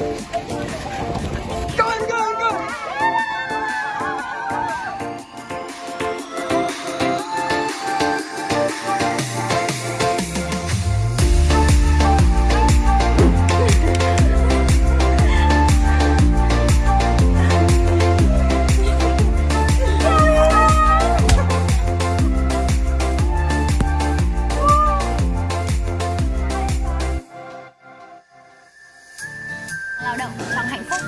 すごい。lao động trong hạnh phúc.